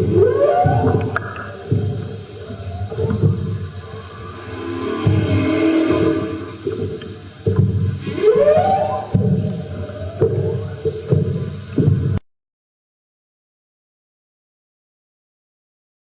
Uh!